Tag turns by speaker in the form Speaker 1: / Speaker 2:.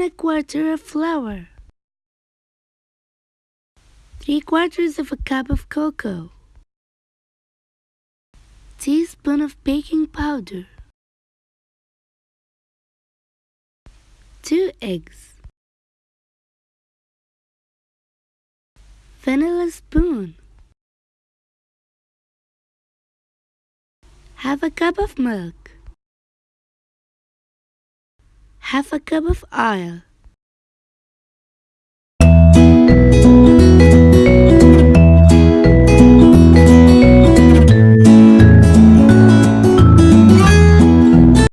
Speaker 1: And a quarter of flour. 3 quarters of a cup of cocoa. Teaspoon of baking powder. 2 eggs. Vanilla spoon. Half a cup of milk. Half a cup of oil.